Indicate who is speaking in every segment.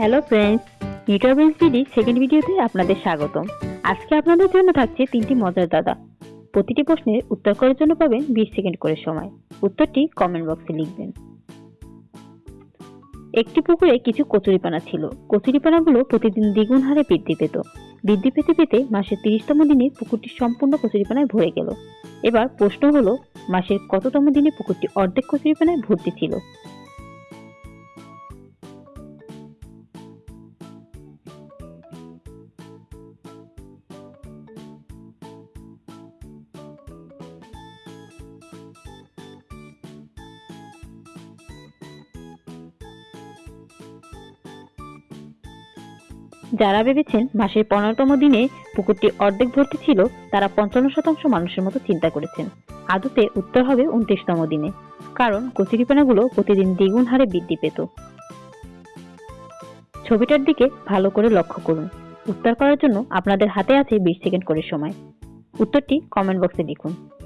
Speaker 1: Hello friends নিউট্রাবেন্স ডিডি second ভিডিওতে আপনাদের স্বাগতম। আজকে আপনাদের জন্য থাকছে তিনটি মজার দাদা। প্রতিটি প্রশ্নের উত্তর করার জন্য পাবেন বিশ সেকেন্ড করে সময়। উত্তরটি কমেন্ট বক্সে লিখবেন। একটি পুকুরে কিছু কচুরিপানা ছিল। কচুরিপানাগুলো প্রতিদিন দ্বিগুণ হারে বৃদ্ধি পেত। বৃদ্ধি পেতে পেতে মাসের তিরিশতম দিনে পুকুরটি সম্পূর্ণ কচুরিপানায় ভরে গেল। এবার প্রশ্ন হলো, মাসের কততম দিনে পুকুরটি অর্ধেক কচুরিপানায় ভর্তি ছিল? যারা ভেবেছেন মাসের পনেরোতম দিনে পুকুরটি অর্ধেক ভর্তি ছিল, তারা পঞ্চান্ন শতাংশ মানুষের মতো চিন্তা করেছেন। আদতে উত্তর হবে উনত্রিশতম দিনে, কারণ কচুরিপানাগুলো প্রতিদিন দ্বিগুণ হারে বৃদ্ধি পেত। ছবিটার দিকে ভালো করে লক্ষ্য করুন। উত্তর করার জন্য আপনাদের হাতে আছে বিশ সেকেন্ড করে সময়। উত্তরটি কমেন্ট বক্সে লিখুন।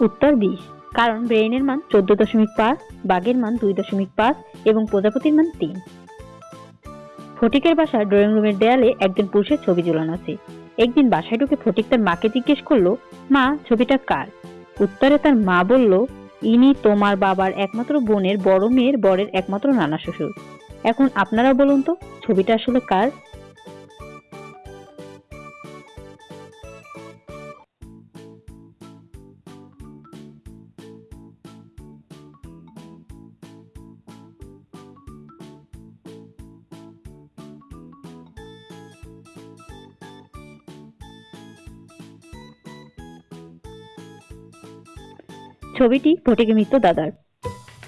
Speaker 1: উত্তর বিশ। কারণ ব্রেইনের মান চোদ্দ দশমিক পাঁচ, বাঘের মান দুই দশমিক পাঁচ এবং প্রজাপতির মান তিন। ফটিকের বাসার ড্রয়িং রুমের দেয়ালে একজন পুরুষের ছবি ঝুলানো আছে। একদিন বাসায় ঢুকে ফটিক তার মাকে জিজ্ঞেস করল, মা, ছবিটা কার? উত্তরে তার মা বলল, ইনি তোমার বাবার একমাত্র বোনের বড় মেয়ের বরের একমাত্র নানা শ্বশুর। এখন আপনারা বলুন তো, ছবিটা আসলে কার? ছবিটি ফটিকে মিত্র দাদার।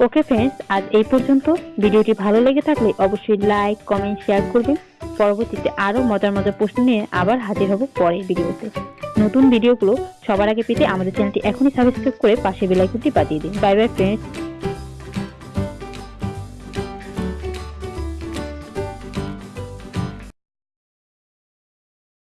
Speaker 1: ওকে ফ্রেন্ডস আজ এই পর্যন্ত। ভিডিওটি ভালো লেগে থাকলে অবশ্যই লাইক কমেন্ট শেয়ার করবেন। পরবর্তীতে আরও মজার মজার প্রশ্ন নিয়ে আবার হাজির হব পরের ভিডিওতে। নতুন ভিডিওগুলো সবার আগে পেতে আমাদের চ্যানেলটি এখনই সাবস্ক্রাইব করে পাশে বেলাইকুটি বাজিয়ে দিন। Bye bye friends